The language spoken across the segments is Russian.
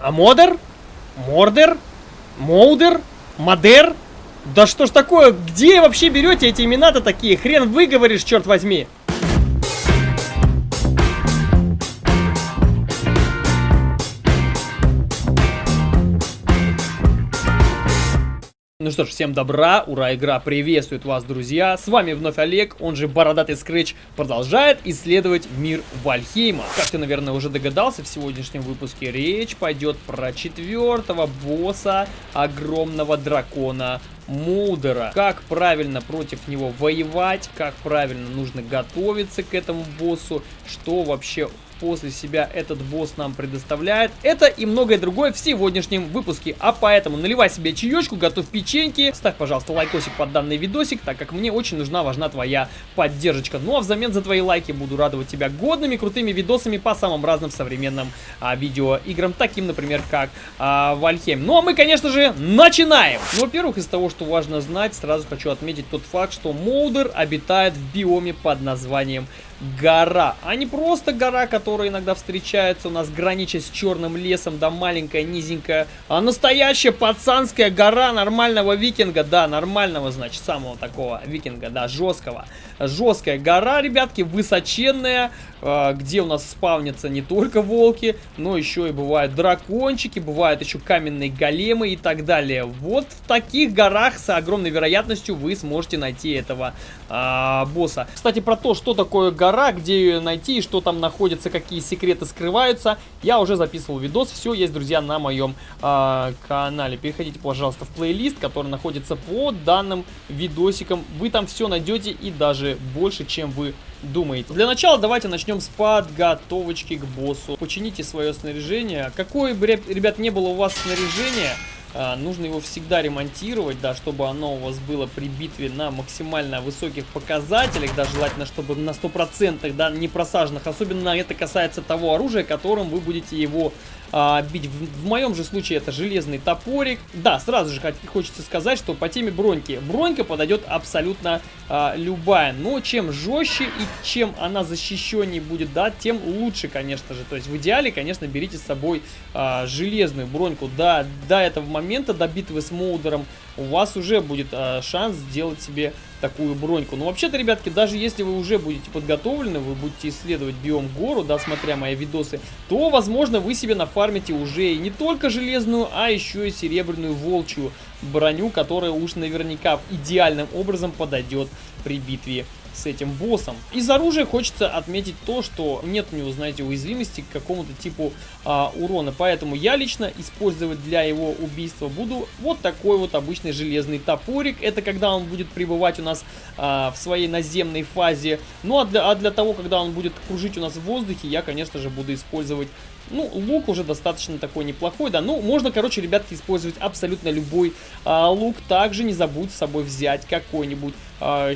А Модер? Мордер? Моудер? Модер? Да что ж такое? Где вообще берете эти имена-то такие? Хрен выговоришь, черт возьми. Что ж, всем добра, ура, игра приветствует вас, друзья. С вами вновь Олег, он же Бородатый Скретч, продолжает исследовать мир Вальхейма. Как ты, наверное, уже догадался, в сегодняшнем выпуске речь пойдет про четвертого босса огромного дракона Мудера. Как правильно против него воевать, как правильно нужно готовиться к этому боссу, что вообще после себя этот босс нам предоставляет. Это и многое другое в сегодняшнем выпуске. А поэтому наливай себе чаечку, готовь печеньки. Ставь, пожалуйста, лайкосик под данный видосик, так как мне очень нужна, важна твоя поддержка. Ну а взамен за твои лайки буду радовать тебя годными, крутыми видосами по самым разным современным а, видеоиграм, таким, например, как а, Вальхейм. Ну а мы, конечно же, начинаем! Ну, во-первых, из того, что важно знать, сразу хочу отметить тот факт, что Молдер обитает в биоме под названием гора, а не просто гора, которая иногда встречается у нас, гранича с черным лесом, да маленькая, низенькая, а настоящая пацанская гора нормального викинга, да, нормального, значит, самого такого викинга, да, жесткого. Жесткая гора, ребятки, высоченная, э, где у нас спавнятся не только волки, но еще и бывают дракончики, бывают еще каменные големы и так далее. Вот в таких горах с огромной вероятностью вы сможете найти этого э, босса. Кстати, про то, что такое гора, гора, где ее найти что там находится, какие секреты скрываются. Я уже записывал видос, все есть, друзья, на моем э, канале. Переходите, пожалуйста, в плейлист, который находится под данным видосиком. Вы там все найдете и даже больше, чем вы думаете. Для начала давайте начнем с подготовочки к боссу. Почините свое снаряжение. Какое бы, ребят, не было у вас снаряжение, а, нужно его всегда ремонтировать, да, чтобы оно у вас было при битве на максимально высоких показателях, да, желательно, чтобы на 100%, да, не просаженных. Особенно это касается того оружия, которым вы будете его а, бить. В, в моем же случае это железный топорик. Да, сразу же хочется сказать, что по теме броньки. Бронька подойдет абсолютно а, любая. Но чем жестче и чем она защищеннее будет, да, тем лучше, конечно же. То есть в идеале, конечно, берите с собой а, железную броньку. Да, до этого момента, до битвы с Моудером, у вас уже будет а, шанс сделать себе такую броньку. Но вообще-то, ребятки, даже если вы уже будете подготовлены, вы будете исследовать биом гору, да, смотря мои видосы, то, возможно, вы себе нафармите уже и не только железную, а еще и серебряную волчью броню, которая уж наверняка идеальным образом подойдет при битве с этим боссом. Из оружия хочется отметить то, что нет у него, знаете, уязвимости к какому-то типу а, урона. Поэтому я лично использовать для его убийства буду вот такой вот обычный железный топорик. Это когда он будет пребывать у нас а, в своей наземной фазе. Ну а для, а для того, когда он будет кружить у нас в воздухе, я, конечно же, буду использовать ну, лук уже достаточно такой неплохой, да. Ну, можно, короче, ребятки, использовать абсолютно любой а, лук. Также не забудь с собой взять какой-нибудь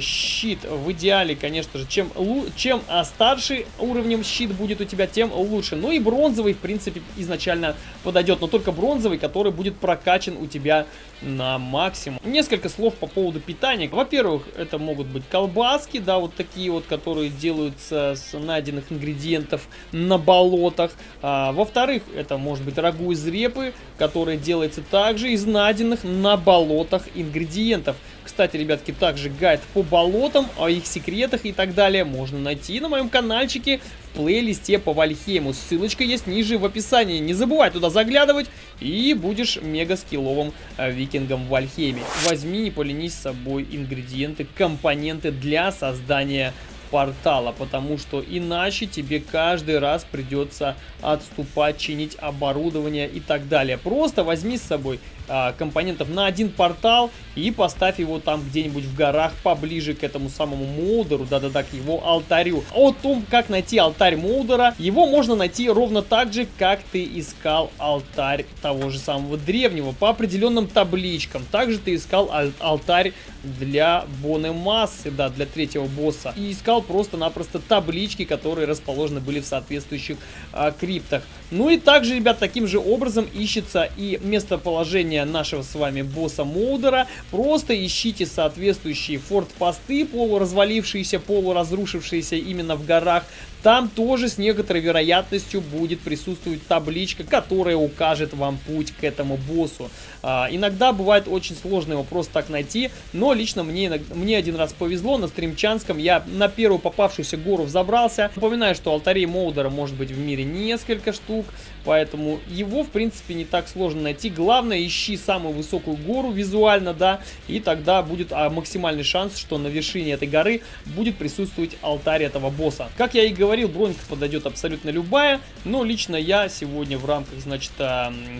щит. В идеале, конечно же, чем, чем а, старше уровнем щит будет у тебя, тем лучше. Ну и бронзовый, в принципе, изначально подойдет. Но только бронзовый, который будет прокачан у тебя на максимум. Несколько слов по поводу питания. Во-первых, это могут быть колбаски, да, вот такие вот, которые делаются с найденных ингредиентов на болотах. А, Во-вторых, это может быть рагу из репы, которое делается также из найденных на болотах ингредиентов. Кстати, ребятки, также гайд по болотам, о их секретах и так далее можно найти на моем каналчике в плейлисте по Вальхейму. Ссылочка есть ниже в описании. Не забывай туда заглядывать и будешь мега скилловым э, викингом в Вальхейме. Возьми, не поленись с собой ингредиенты, компоненты для создания портала, потому что иначе тебе каждый раз придется отступать, чинить оборудование и так далее. Просто возьми с собой а, компонентов на один портал и поставь его там где-нибудь в горах поближе к этому самому Молдеру, да-да-да, к его алтарю. О том, как найти алтарь Молдера, его можно найти ровно так же, как ты искал алтарь того же самого древнего, по определенным табличкам. Также ты искал аль алтарь для Боны Массы, да, для третьего босса. И искал просто-напросто таблички, которые расположены были в соответствующих а, криптах. Ну и также, ребят, таким же образом ищется и местоположение нашего с вами босса Молдера. Просто ищите соответствующие форт-посты, полуразвалившиеся, полуразрушившиеся именно в горах. Там тоже с некоторой вероятностью будет присутствовать табличка, которая укажет вам путь к этому боссу. А, иногда бывает очень сложно его просто так найти, но лично мне, мне один раз повезло, на стримчанском я на первую попавшуюся гору взобрался. Напоминаю, что алтарей Моудера может быть в мире несколько штук, поэтому его в принципе не так сложно найти. Главное, ищи самую высокую гору визуально, да, и тогда будет а, максимальный шанс, что на вершине этой горы будет присутствовать алтарь этого босса. Как я и говорил, бронька подойдет абсолютно любая, но лично я сегодня в рамках, значит,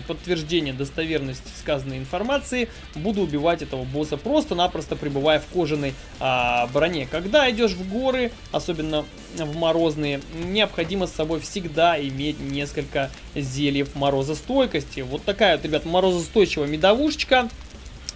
подтверждения достоверности сказанной информации буду убивать этого босса просто-напросто пребывая в кожаной а, броне. Когда идешь в горы, особенно в морозные, необходимо с собой всегда иметь несколько зельев морозостойкости. Вот такая вот, ребят, морозостойчивая медовушечка.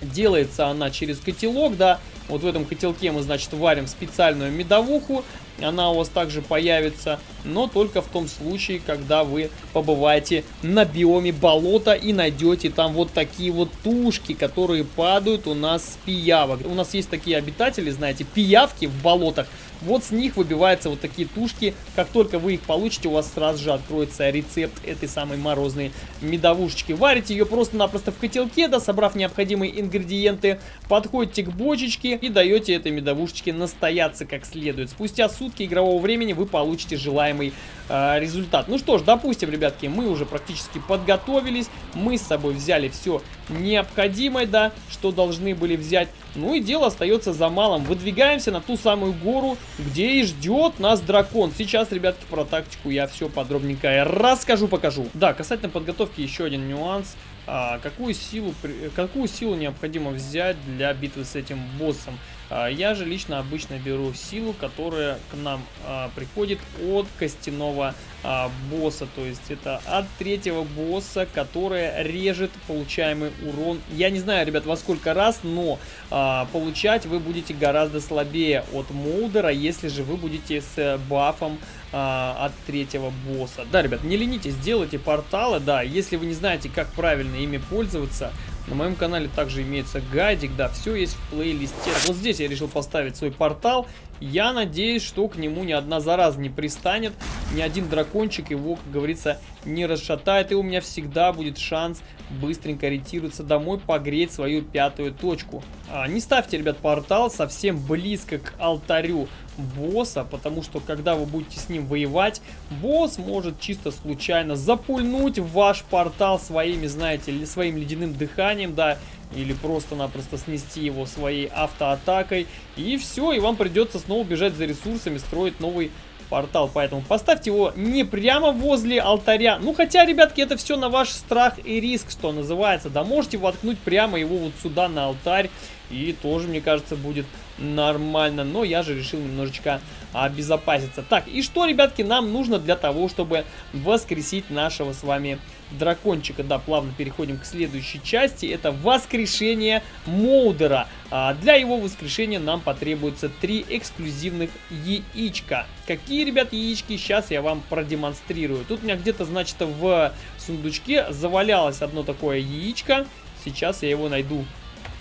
Делается она через котелок, да. Вот в этом котелке мы, значит, варим специальную медовуху она у вас также появится, но только в том случае, когда вы побываете на биоме болота и найдете там вот такие вот тушки, которые падают у нас с пиявок. У нас есть такие обитатели, знаете, пиявки в болотах, вот с них выбиваются вот такие тушки. Как только вы их получите, у вас сразу же откроется рецепт этой самой морозной медовушечки. Варите ее просто-напросто в котелке, да, собрав необходимые ингредиенты. Подходите к бочечке и даете этой медовушечке настояться как следует. Спустя сутки игрового времени вы получите желаемый результат. Ну что ж, допустим, ребятки, мы уже практически подготовились. Мы с собой взяли все необходимое, да, что должны были взять. Ну и дело остается за малым. Выдвигаемся на ту самую гору, где и ждет нас дракон. Сейчас, ребятки, про тактику я все подробненько расскажу, покажу. Да, касательно подготовки еще один нюанс. А, какую, силу, какую силу необходимо взять для битвы с этим боссом? А, я же лично обычно беру силу, которая к нам а, приходит от костяного а, босса. То есть это от третьего босса, которая режет получаемый урон. Я не знаю, ребят, во сколько раз, но получать вы будете гораздо слабее от Молдера, если же вы будете с бафом от третьего босса. Да, ребят, не ленитесь, делайте порталы, да, если вы не знаете, как правильно ими пользоваться, на моем канале также имеется гайдик, да, все есть в плейлисте. Вот здесь я решил поставить свой портал. Я надеюсь, что к нему ни одна зараза не пристанет, ни один дракончик его, как говорится, не расшатает. И у меня всегда будет шанс быстренько ориентироваться домой, погреть свою пятую точку. А, не ставьте, ребят, портал совсем близко к алтарю босса, потому что когда вы будете с ним воевать, босс может чисто случайно запульнуть ваш портал своими, знаете, своим ледяным дыханием, да, или просто-напросто снести его своей автоатакой, и все, и вам придется снова бежать за ресурсами, строить новый портал, поэтому поставьте его не прямо возле алтаря. Ну, хотя, ребятки, это все на ваш страх и риск, что называется. Да, можете воткнуть прямо его вот сюда на алтарь, и тоже, мне кажется, будет нормально. Но я же решил немножечко обезопаситься. Так, и что, ребятки, нам нужно для того, чтобы воскресить нашего с вами дракончика? Да, плавно переходим к следующей части. Это воскрешение Моудера. А для его воскрешения нам потребуется три эксклюзивных яичка. Какие, ребят, яички? Сейчас я вам продемонстрирую. Тут у меня где-то, значит, в сундучке завалялось одно такое яичко. Сейчас я его найду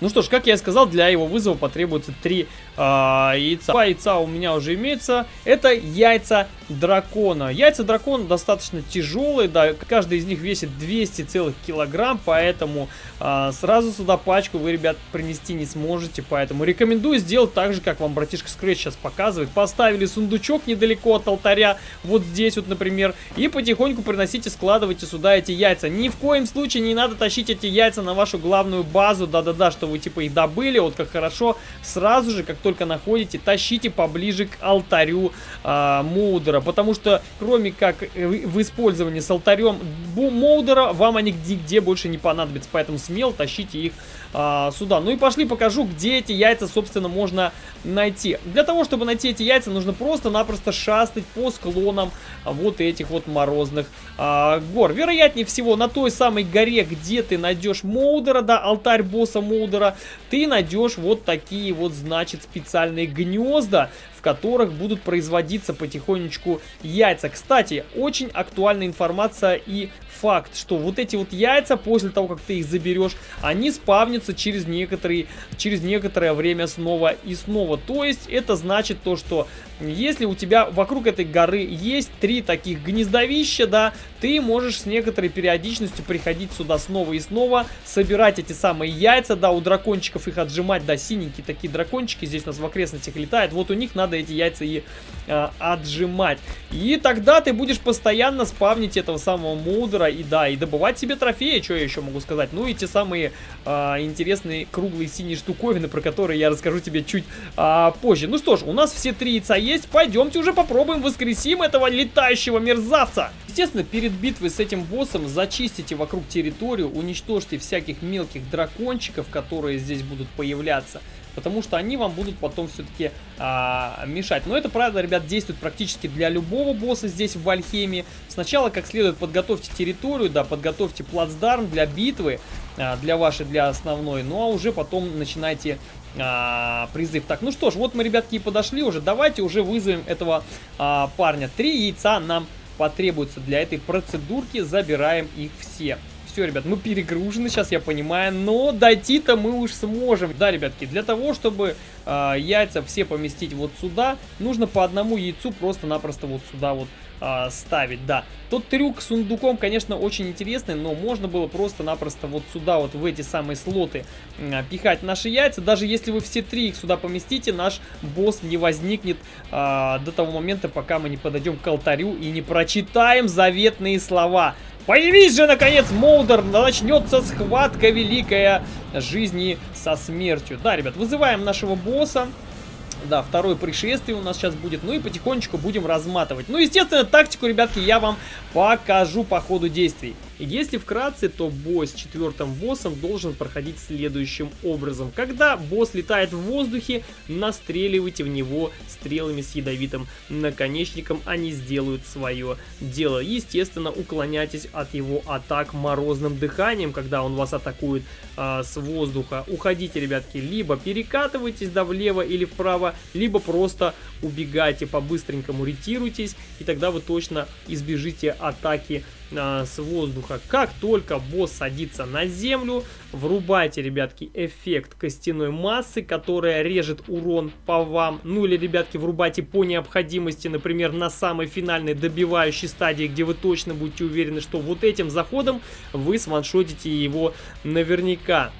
ну что ж, как я и сказал, для его вызова потребуется три э, яйца. Два яйца у меня уже имеются. Это яйца дракона. Яйца дракона достаточно тяжелые, да, каждый из них весит 200 целых килограмм, поэтому э, сразу сюда пачку вы, ребят, принести не сможете, поэтому рекомендую сделать так же, как вам братишка Scratch сейчас показывает. Поставили сундучок недалеко от алтаря, вот здесь вот, например, и потихоньку приносите, складывайте сюда эти яйца. Ни в коем случае не надо тащить эти яйца на вашу главную базу, да-да-да, что вы вы типа их добыли, вот как хорошо, сразу же, как только находите, тащите поближе к алтарю э, Моудера, потому что кроме как э, в использовании с алтарем Моудера, вам они нигде больше не понадобятся, поэтому смело тащите их а, сюда. Ну и пошли покажу, где эти яйца, собственно, можно найти. Для того, чтобы найти эти яйца, нужно просто-напросто шастать по склонам вот этих вот морозных а, гор. Вероятнее всего, на той самой горе, где ты найдешь Моудера, да, алтарь босса Моудера, ты найдешь вот такие вот, значит, специальные гнезда, которых будут производиться потихонечку яйца. Кстати, очень актуальная информация и факт, что вот эти вот яйца, после того, как ты их заберешь, они спавнятся через, некоторые, через некоторое время снова и снова. То есть это значит то, что если у тебя вокруг этой горы есть три таких гнездовища, да, ты можешь с некоторой периодичностью приходить сюда снова и снова, собирать эти самые яйца, да, у дракончиков их отжимать, да, синенькие такие дракончики здесь у нас в окрестностях летают, вот у них надо эти яйца и э, отжимать. И тогда ты будешь постоянно спавнить этого самого мудра и, да, и добывать себе трофеи, что я еще могу сказать, ну и те самые э, интересные круглые синие штуковины, про которые я расскажу тебе чуть э, позже. Ну что ж, у нас все три яйца есть. Пойдемте уже попробуем воскресим этого летающего мерзавца. Естественно, перед битвой с этим боссом зачистите вокруг территорию, уничтожьте всяких мелких дракончиков, которые здесь будут появляться. Потому что они вам будут потом все-таки а, мешать. Но это, правда, ребят, действует практически для любого босса здесь в Вальхеме. Сначала, как следует, подготовьте территорию, да, подготовьте плацдарм для битвы, а, для вашей, для основной. Ну, а уже потом начинайте а, призыв. Так, ну что ж, вот мы, ребятки, и подошли уже. Давайте уже вызовем этого а, парня. Три яйца нам потребуется для этой процедурки. Забираем их все. Все, ребят, мы перегружены сейчас, я понимаю, но дойти-то мы уж сможем. Да, ребятки, для того, чтобы э, яйца все поместить вот сюда, нужно по одному яйцу просто-напросто вот сюда вот э, ставить, да. Тот трюк с сундуком, конечно, очень интересный, но можно было просто-напросто вот сюда, вот в эти самые слоты э, пихать наши яйца. Даже если вы все три их сюда поместите, наш босс не возникнет э, до того момента, пока мы не подойдем к алтарю и не прочитаем заветные слова. Появись же, наконец, Молдер! Начнется схватка великая жизни со смертью. Да, ребят, вызываем нашего босса. Да, второе пришествие у нас сейчас будет. Ну и потихонечку будем разматывать. Ну, естественно, тактику, ребятки, я вам покажу по ходу действий. Если вкратце, то бой с четвертым боссом должен проходить следующим образом. Когда босс летает в воздухе, настреливайте в него стрелами с ядовитым наконечником, они сделают свое дело. Естественно, уклоняйтесь от его атак морозным дыханием, когда он вас атакует э, с воздуха. Уходите, ребятки, либо перекатывайтесь да влево или вправо, либо просто убегайте по-быстренькому, ретируйтесь, и тогда вы точно избежите атаки а, с воздуха. Как только босс садится на землю, врубайте, ребятки, эффект костяной массы, которая режет урон по вам. Ну или, ребятки, врубайте по необходимости, например, на самой финальной добивающей стадии, где вы точно будете уверены, что вот этим заходом вы сваншотите его наверняка.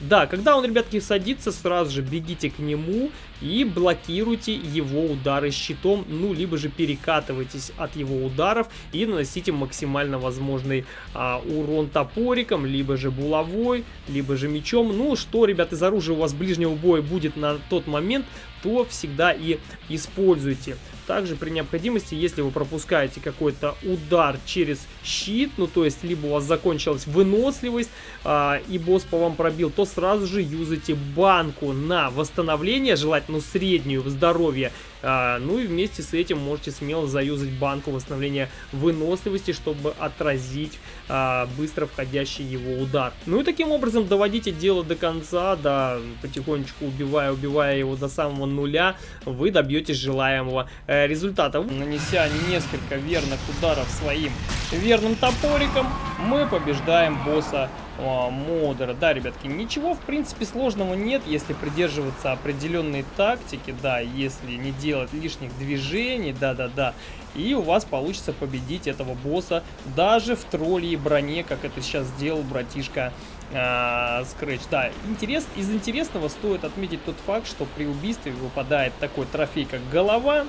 Да, когда он, ребятки, садится, сразу же бегите к нему и блокируйте его удары щитом, ну, либо же перекатывайтесь от его ударов и наносите максимально возможный а, урон топориком, либо же булавой, либо же мечом. Ну, что, ребят, из оружия у вас ближнего боя будет на тот момент, то всегда и используйте. Также при необходимости, если вы пропускаете какой-то удар через щит, ну то есть либо у вас закончилась выносливость а, и босс по вам пробил, то сразу же юзайте банку на восстановление, желательно среднюю в здоровье. А, ну и вместе с этим можете смело заюзать банку восстановления выносливости, чтобы отразить а, быстро входящий его удар. Ну и таким образом доводите дело до конца, да, потихонечку убивая, убивая его до самого нуля, вы добьетесь желаемого э, результата. Нанеся несколько верных ударов своим верным топориком, мы побеждаем босса модера. Да, ребятки, ничего в принципе сложного нет, если придерживаться определенной тактики, да, если не делать лишних движений, да-да-да, и у вас получится победить этого босса даже в тролле и броне, как это сейчас сделал братишка а, Scratch. Да, интерес, из интересного стоит отметить тот факт, что при убийстве выпадает такой трофей, как голова,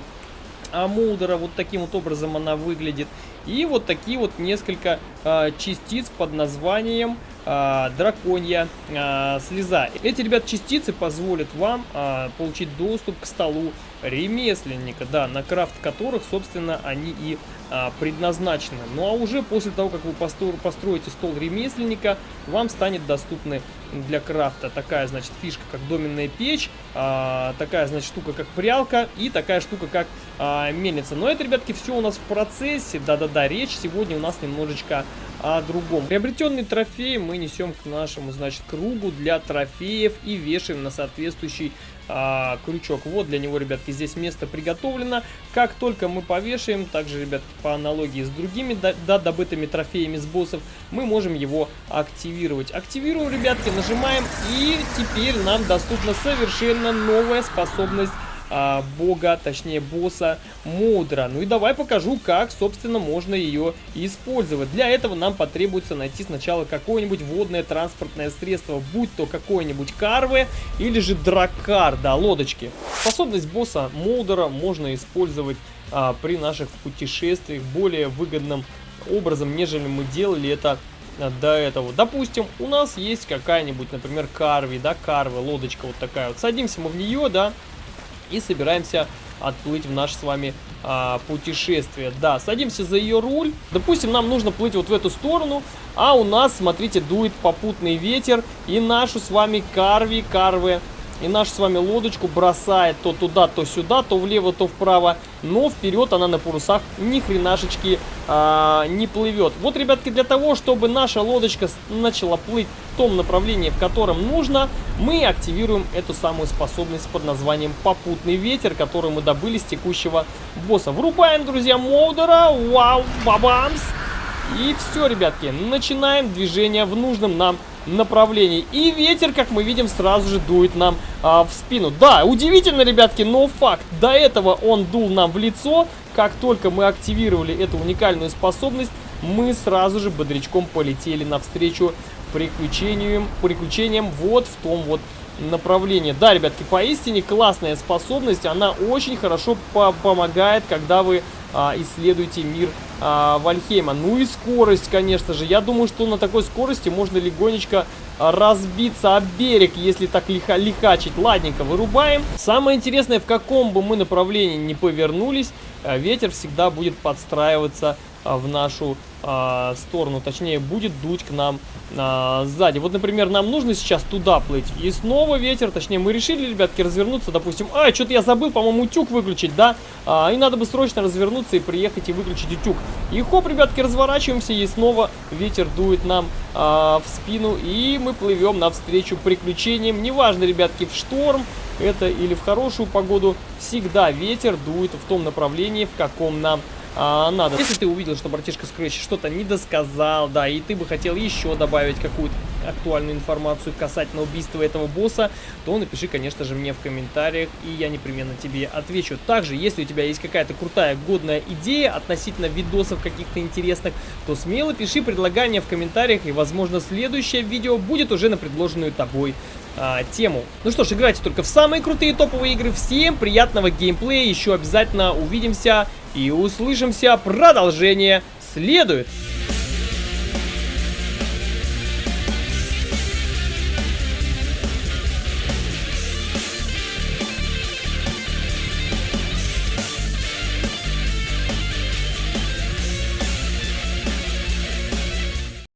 а Мулдера. Вот таким вот образом она выглядит. И вот такие вот несколько э, частиц под названием э, драконья э, слеза. Эти, ребят, частицы позволят вам э, получить доступ к столу ремесленника, да, на крафт которых, собственно, они и а, предназначены. Ну а уже после того, как вы построите стол ремесленника, вам станет доступны для крафта такая, значит, фишка, как доменная печь, а, такая, значит, штука, как прялка и такая штука, как а, мельница. Но это, ребятки, все у нас в процессе, да-да-да, речь сегодня у нас немножечко о другом. Приобретенный трофей мы несем к нашему, значит, кругу для трофеев и вешаем на соответствующий а, крючок. Вот для него, ребятки, здесь место приготовлено. Как только мы повешаем, также, ребятки, по аналогии с другими, да, добытыми трофеями с боссов, мы можем его активировать. Активируем, ребятки, нажимаем, и теперь нам доступна совершенно новая способность а, бога, точнее босса Мудра. Ну и давай покажу, как, собственно, можно ее использовать. Для этого нам потребуется найти сначала какое-нибудь водное транспортное средство, будь то какое-нибудь карвы или же дракар, да, лодочки. Способность босса Мудра можно использовать а, при наших путешествиях более выгодным образом, нежели мы делали это а, до этого. Допустим, у нас есть какая-нибудь, например, карви, да, карвы, лодочка вот такая вот. Садимся мы в нее, да, и собираемся отплыть в наше с вами а, путешествие. Да, садимся за ее руль. Допустим, нам нужно плыть вот в эту сторону, а у нас, смотрите, дует попутный ветер, и нашу с вами карви, карвы и нашу с вами лодочку бросает то туда, то сюда, то влево, то вправо. Но вперед она на парусах ни хренашечки а, не плывет. Вот, ребятки, для того, чтобы наша лодочка начала плыть в том направлении, в котором нужно, мы активируем эту самую способность под названием попутный ветер, которую мы добыли с текущего босса. Врубаем, друзья, Моудера. Вау, бабамс. И все, ребятки, начинаем движение в нужном нам направлении. И ветер, как мы видим, сразу же дует нам а, в спину. Да, удивительно, ребятки, но факт. До этого он дул нам в лицо. Как только мы активировали эту уникальную способность, мы сразу же бодрячком полетели навстречу приключениям, приключениям вот в том вот направлении. Да, ребятки, поистине классная способность. Она очень хорошо по помогает, когда вы а, исследуете мир а, Вальхейма. Ну и скорость, конечно же. Я думаю, что на такой скорости можно легонечко разбиться об берег, если так лиха лихачить. Ладненько, вырубаем. Самое интересное, в каком бы мы направлении не повернулись, а, ветер всегда будет подстраиваться а, в нашу а, сторону, точнее будет дуть к нам а, сзади. Вот, например, нам нужно сейчас туда плыть, и снова ветер, точнее мы решили, ребятки, развернуться, допустим, а, что-то я забыл, по-моему, утюг выключить, да, а, и надо бы срочно развернуться и приехать и выключить утюг. И хоп, ребятки, разворачиваемся, и снова ветер дует нам а, в спину, и мы плывем навстречу приключениям, неважно, ребятки, в шторм, это или в хорошую погоду, всегда ветер дует в том направлении, в каком нам а, надо. Если ты увидел, что братишка Scratch что-то не досказал, да, и ты бы хотел еще добавить какую-то актуальную информацию касательно убийства этого босса, то напиши, конечно же, мне в комментариях, и я непременно тебе отвечу. Также, если у тебя есть какая-то крутая, годная идея относительно видосов каких-то интересных, то смело пиши предлагания в комментариях, и, возможно, следующее видео будет уже на предложенную тобой а, тему. Ну что ж, играйте только в самые крутые топовые игры. Всем приятного геймплея, еще обязательно увидимся и услышимся. Продолжение следует.